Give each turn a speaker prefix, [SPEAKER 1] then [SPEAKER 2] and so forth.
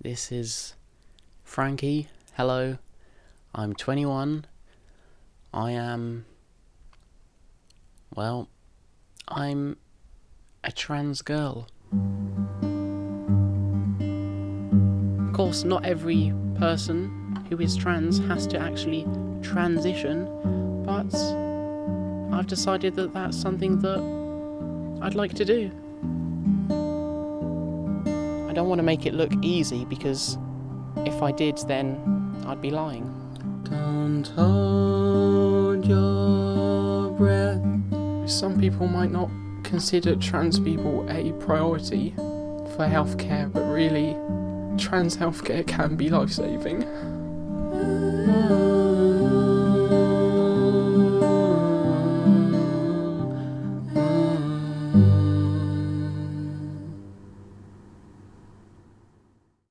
[SPEAKER 1] This is Frankie. Hello. I'm 21. I am. Well, I'm a trans girl. Of course, not every person who is trans has to actually transition, but I've decided that that's something that I'd like to do. I don't want to make it look easy because if I did, then I'd be lying. Don't hold your breath. Some people might not consider trans people a priority for healthcare, but really, trans healthcare can be life saving.